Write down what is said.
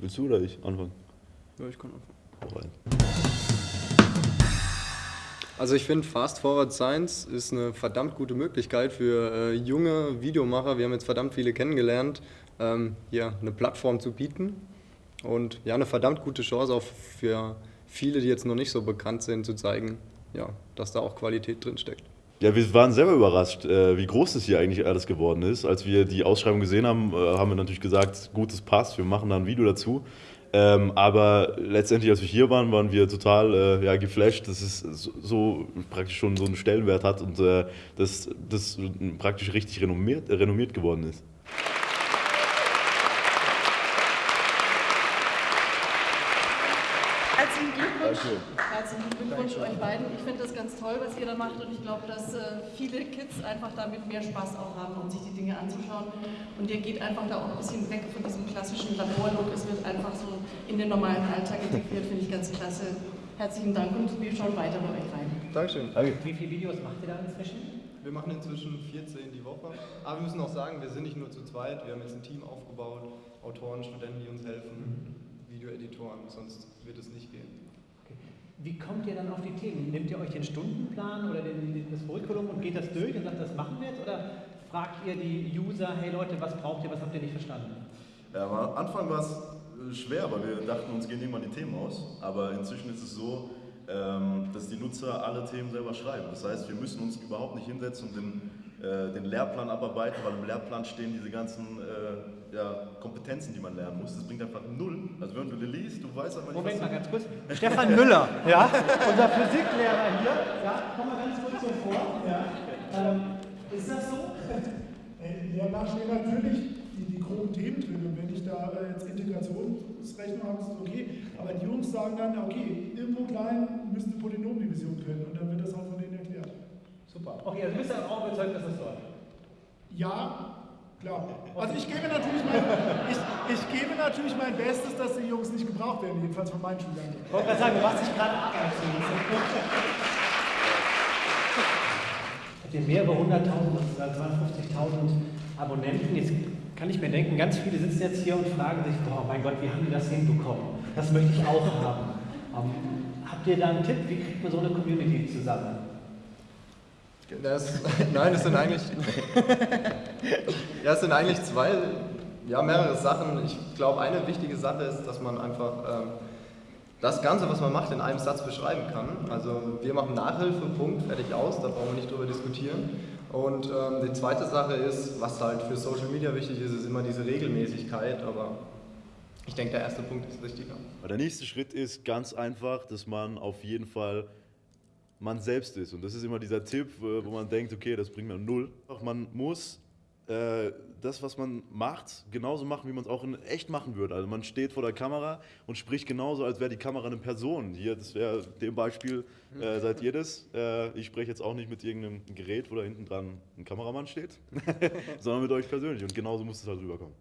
Willst du oder ich anfangen? Ja, ich kann anfangen. Hau rein. Also ich finde Fast Forward Science ist eine verdammt gute Möglichkeit für äh, junge Videomacher. Wir haben jetzt verdammt viele kennengelernt, ähm, hier eine Plattform zu bieten und ja eine verdammt gute Chance auch für viele, die jetzt noch nicht so bekannt sind, zu zeigen, ja, dass da auch Qualität drin steckt. Ja, wir waren selber überrascht, äh, wie groß das hier eigentlich alles geworden ist. Als wir die Ausschreibung gesehen haben, äh, haben wir natürlich gesagt, gutes passt, wir machen da ein Video dazu. Ähm, aber letztendlich, als wir hier waren, waren wir total äh, ja, geflasht, dass es so, praktisch schon so einen Stellenwert hat und dass das praktisch richtig renommiert, renommiert geworden ist. Herzlichen Glückwunsch. Herzlichen Glückwunsch euch beiden. Ich finde das ganz toll, was ihr da macht und ich glaube, dass äh, viele Kids einfach damit mehr Spaß auch haben, um sich die Dinge anzuschauen. Und ihr geht einfach da auch ein bisschen weg von diesem klassischen Laborlook. Es wird einfach so in den normalen Alltag integriert, finde ich ganz klasse. Herzlichen Dank und wir schauen weiter bei euch rein. Dankeschön. Wie viele Videos macht ihr da inzwischen? Wir machen inzwischen 14 die Woche. Aber wir müssen auch sagen, wir sind nicht nur zu zweit. Wir haben jetzt ein Team aufgebaut, Autoren, Studenten, die uns helfen, Videoeditoren, sonst wird es nicht gehen. Okay. Wie kommt ihr dann auf die Themen? Nehmt ihr euch den Stundenplan oder den, das Curriculum und geht das durch und sagt, das machen wir jetzt? Oder fragt ihr die User, hey Leute, was braucht ihr, was habt ihr nicht verstanden? Ja, am Anfang war es schwer, weil wir dachten, uns gehen irgendwann die Themen aus. Aber inzwischen ist es so, ähm, dass die Nutzer alle Themen selber schreiben. Das heißt, wir müssen uns überhaupt nicht hinsetzen und den, äh, den Lehrplan abarbeiten, weil im Lehrplan stehen diese ganzen äh, ja, Kompetenzen, die man lernen muss. Das bringt einfach null. Also wenn du liest, du weißt einfach nicht, Moment was mal ganz kurz. Stefan Müller, ja, unser Physiklehrer hier. Ja, komm mal ganz kurz so vor. Ja. Ähm, ist das so? Ja, da stehen natürlich die, die groben Themen drin. Und wenn ich da äh, jetzt Integrationsrechnung habe, ist es okay. Aber die Jungs sagen dann, okay, irgendwo klein müsste Polynomdivision können. Und dann wird das halt von denen erklärt. Super. Okay, also bist du auch überzeugt, dass das läuft? Ja, klar. Also ich gebe natürlich mein, ich, ich gebe natürlich mein Bestes, dass die Jungs nicht gebraucht werden, jedenfalls von meinen Schülern. Ich wollte gerade sagen, du machst dich gerade ab. Habt ihr mehrere hunderttausend, also 250.000 Abonnenten? Jetzt kann ich mir denken, ganz viele sitzen jetzt hier und fragen sich, boah, mein Gott, wie haben die das hinbekommen? Das möchte ich auch haben. Ähm, habt ihr da einen Tipp, wie kriegt man so eine Community zusammen? Das, nein, es sind eigentlich, ja, es sind eigentlich zwei, ja, mehrere Sachen. Ich glaube, eine wichtige Sache ist, dass man einfach ähm, das Ganze, was man macht, in einem Satz beschreiben kann. Also wir machen Nachhilfe, Punkt, fertig aus, da brauchen wir nicht drüber diskutieren. Und ähm, die zweite Sache ist, was halt für Social Media wichtig ist, ist immer diese Regelmäßigkeit, aber ich denke, der erste Punkt ist wichtiger. Der nächste Schritt ist ganz einfach, dass man auf jeden Fall man selbst ist. Und das ist immer dieser Tipp, äh, wo man denkt, okay, das bringt mir null. Man muss äh, das, was man macht, genauso machen, wie man es auch in echt machen würde. Also man steht vor der Kamera und spricht genauso, als wäre die Kamera eine Person. Hier, das wäre dem Beispiel, äh, seid ihr das. Äh, ich spreche jetzt auch nicht mit irgendeinem Gerät, wo da hinten dran ein Kameramann steht, sondern mit euch persönlich. Und genauso muss es halt rüberkommen.